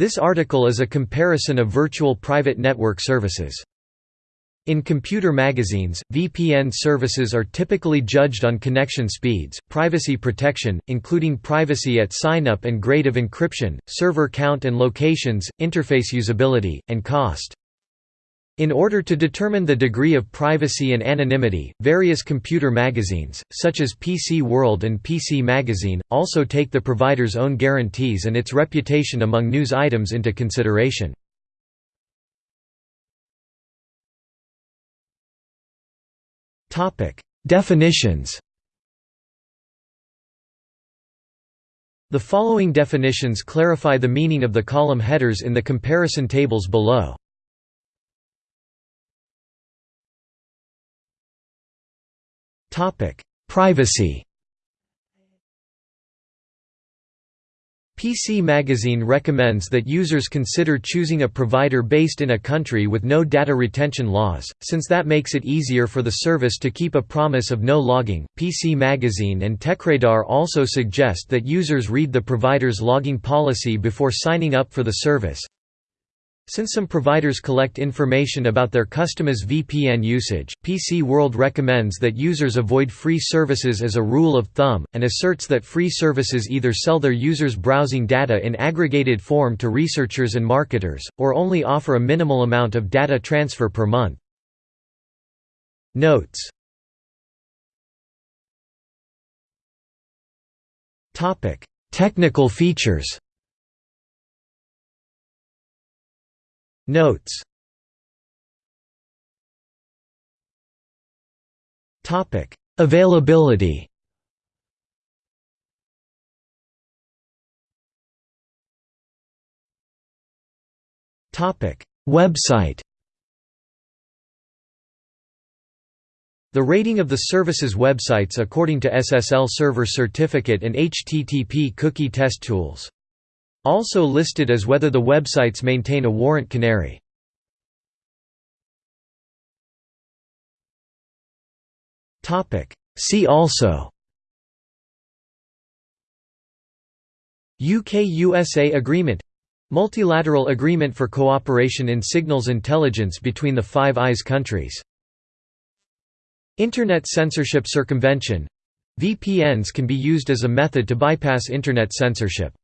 This article is a comparison of virtual private network services. In computer magazines, VPN services are typically judged on connection speeds, privacy protection, including privacy at sign-up and grade of encryption, server count and locations, interface usability, and cost. In order to determine the degree of privacy and anonymity, various computer magazines, such as PC World and PC Magazine, also take the provider's own guarantees and its reputation among news items into consideration. Definitions The following definitions clarify the meaning of the column headers in the comparison tables below. Privacy PC Magazine recommends that users consider choosing a provider based in a country with no data retention laws, since that makes it easier for the service to keep a promise of no logging. PC Magazine and TechRadar also suggest that users read the provider's logging policy before signing up for the service, since some providers collect information about their customers' VPN usage, PC World recommends that users avoid free services as a rule of thumb, and asserts that free services either sell their users' browsing data in aggregated form to researchers and marketers, or only offer a minimal amount of data transfer per month. Notes. Technical features Notes Topic: Availability. Topic: Website. The rating of the service's websites according to SSL Server Certificate and HTTP Cookie Test Tools also listed as whether the websites maintain a warrant canary. See also. UK-USA Agreement. Multilateral Agreement for Cooperation in Signals Intelligence between the Five Eyes countries. Internet Censorship Circumvention. VPNs can be used as a method to bypass Internet censorship